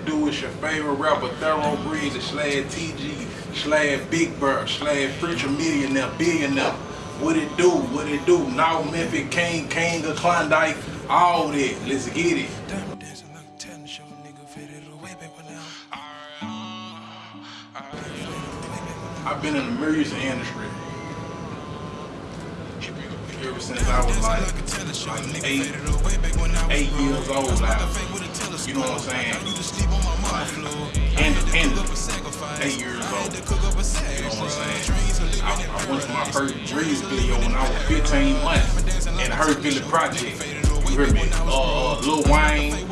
your favorite rapper, Thorough Breezy, slash TG, slash Big Bird, slash Preacher Millionaire, Billionaire. What it do, what it do, now Memphis King, King of Klondike, all that. Let's get it. I've been in the music industry ever since I was like, like eight, eight years old now. You know what I'm saying? Like, independent, eight years old. You know what I'm saying? I, I went to my first Breeze video when I was 15 months the Hurt Village Project. You hear me? Uh, Lil Wayne,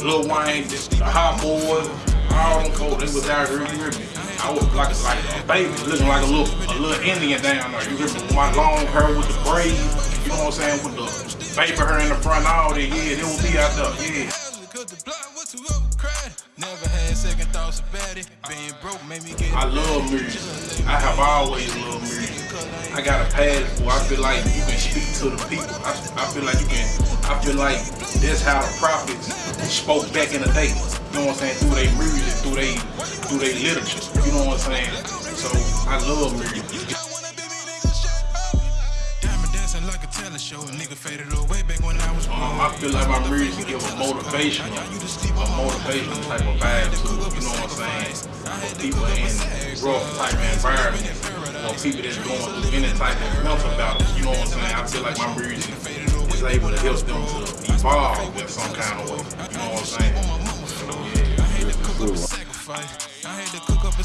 Lil Wayne, the Hot Boys, all them folks, they was out here, you hear me? I was like, like a baby, looking like a little a little Indian down there. You hear me? With my long hair with the braids, you know what I'm saying? With the paper hair in the front, all that. Yeah, they will be out there. Yeah. I love music. I have always loved music. I got a passport. I feel like you can speak to the people. I, I feel like you can. I feel like that's how the prophets spoke back in the day. You know what I'm saying? Through their music, through their through their literature. You know what I'm saying? So I love music. Um, I feel like my music give a motivational, a motivational type of vibe to you know what I'm saying? For people in rough type of environment, or people that's going through any type of mental battle, you know what I'm saying? I feel like my music is able to help them to evolve in some kind of way, you know what I'm saying? Sacrifice. I had to cook up a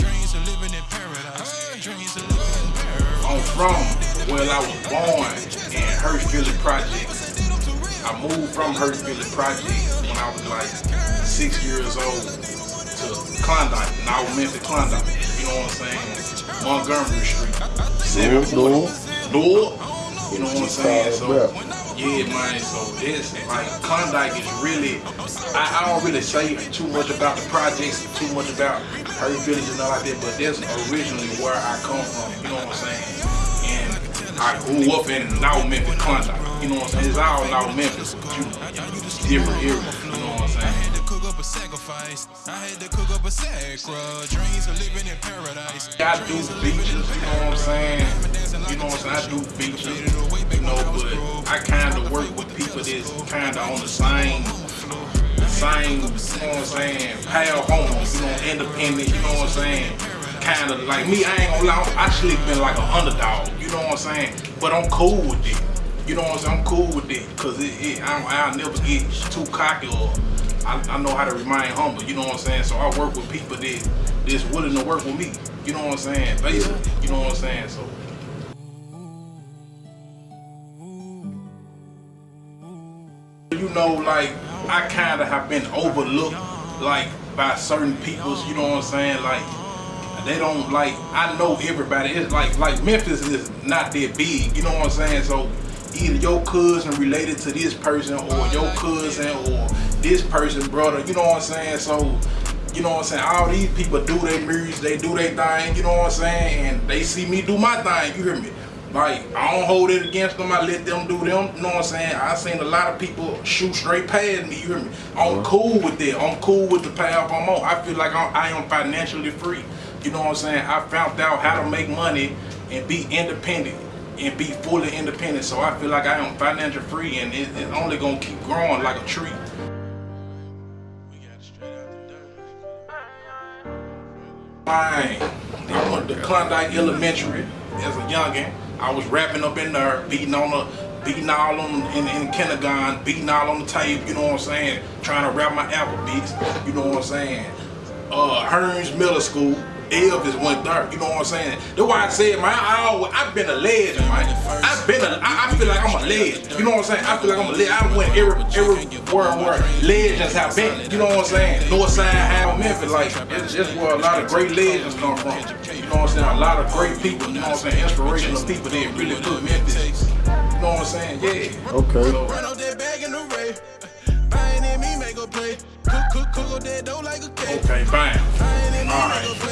Dreams of living in paradise. Dreams of living in paradise. I'm from where I was born in Hurt Village Projects. I moved from Hurt Village Projects when I was like six years old to Klondike. North Memphis Klondike. You know what I'm saying? Montgomery Street. 740. North. You know what I'm saying? So yeah, man. So this, like, Klondike is really, I, I, don't really say too much about the projects, too much about Hurt Village and all like that, but that's originally where I come from, you know what I'm saying? And I grew up in North Memphis, Klondike, you know what I'm saying? It's all North Memphis, but you, different areas, you know what I'm saying? A sacrifice. I had to cook up a sacra. Dreams of living in paradise. I do beaches, you know what I'm saying? You know what I'm saying? I do beaches know, but I kind of work with people that's kind of on the same, same, you know what I'm saying, pale homes, you know, independent, you know what I'm saying, kind of like me, I ain't gonna lie, I actually been like an underdog, you know what I'm saying, but I'm cool with it. You know what I'm saying? I'm cool with it because it, it, I, I'll never get too cocky or I, I, know how to remain humble. You know what I'm saying? So I work with people that that's willing to work with me. You know what I'm saying? Basically, you know what I'm saying? So you know, like, I kind of have been overlooked, like, by certain peoples, you know what I'm saying? Like, they don't, like, I know everybody. It's like, like, Memphis is not that big, you know what I'm saying? So, either your cousin related to this person, or your cousin, or this person, brother, you know what I'm saying? So, you know what I'm saying? All these people do their music, they do their thing, you know what I'm saying? And they see me do my thing, you hear me? Like, I don't hold it against them. I let them do them. You know what I'm saying? I seen a lot of people shoot straight past me. You hear me? I'm uh-huh. cool with that. I'm cool with the path I'm on. I feel like I'm, I am financially free. You know what I'm saying? I found out how to make money and be independent and be fully independent. So I feel like I am financially free and it, it's only going to keep growing like a tree. Went to Klondike Elementary as a youngin'. I was rapping up in there, beating on the, beating all on in, in kindergarten, beating all on the tape, you know what I'm saying? Trying to rap my alphabets, you know what I'm saying? Uh, Humes Middle School, Elvis went there, you know what I'm saying? That's why I said, man, I always, I've been a legend, man. I've been a, I, I feel like I'm a legend, you know what I'm saying? I feel like I'm a legend. I went every, everywhere where legends have been, you know what I'm saying? Northside, High, Memphis, like, it's just where a lot of great legends come from. You know what I'm saying? A lot of great people, you know what I'm saying? Inspirational people that really put Memphis. You know what I'm saying? Yeah. Okay. So, Okay, fine. Alright. If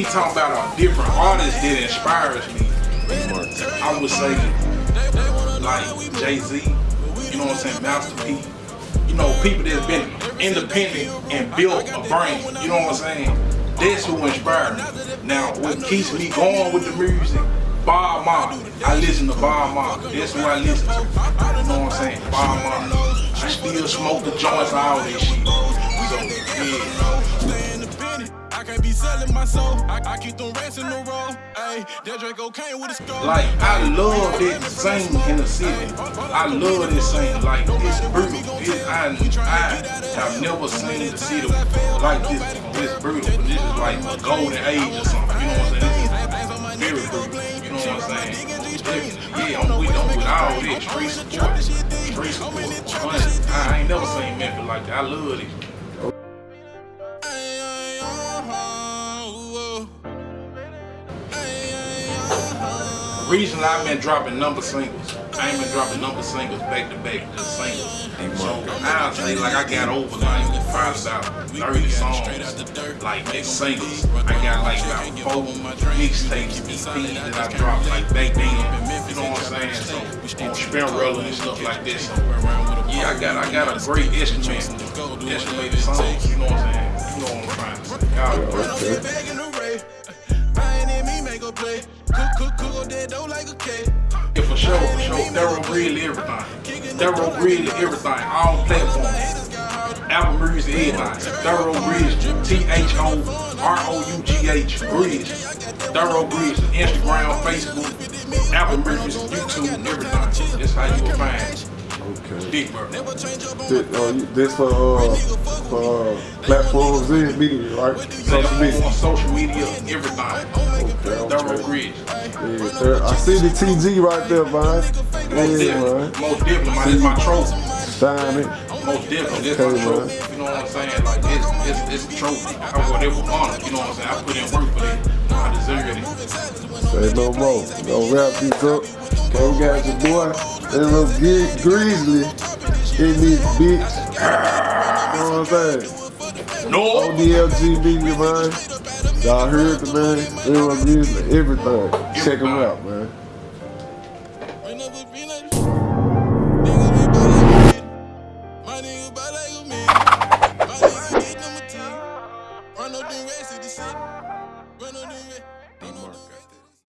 we talk about a different artist that inspires me, I would say like Jay-Z, you know what I'm saying, Master P, you know, people that's been independent and built a brand, You know what I'm saying? That's who inspired me. Now, what keeps me going with the music, Bob Marley. I listen to Bob Marley. That's who I listen to. You know what I'm saying? Bob Marley. I still smoke the joints, and all that shit. So, yeah. Be selling my soul. I, I keep them rats in the row. Hey, that Draco came with a skull. Like, I love this sing in the city. I love this sing. Like, it's brutal. It, I, I have never seen the city like this. It's brutal. This is like a golden age or something. You know what I'm saying? This is very brutal. You know what I'm saying? Yeah, I'm with, I'm support. Support. I ain't never seen Memphis like that. I love it. Recently, I've been dropping number singles. I ain't been dropping number singles back to back, just singles. So say like I got over like probably about 30 songs, like singles. I got like about four mixtapes, and EPs that I dropped like back then. You know what I'm saying? So on Spinrilla and stuff like this. So yeah, I got I got a great instrument, estimated songs. You know what I'm saying? You know what I'm trying to say. Thorough really everything. Thorough really everything. All platforms. Apple Music, everything. Thorough Bridge, T-H-O-R-O-U-G-H, Bridge. Thorough Bridge, Instagram, Facebook, Apple Music, YouTube, everything. That's how you will find Okay. Big Bird. This, uh, this for, uh, for uh, platforms and media, right? Social media. social media, everything. Yeah, I see the TG right there, man. Most yeah, definitely. Most definitely, man. It's my trophy. Sign it. Most definitely. This okay, my trophy. Man. You know what I'm saying? Like, it's, it's, it's a trophy. I whatever honor. You know what I'm saying? I put in work for that. I deserve it. Say no more. Don't wrap this up. We got your boy. That little big grizzly in this bitch. You know what I'm saying? No. ODLGB, man. Y'all heard the man. Little grizzly, everything. Check him out, man.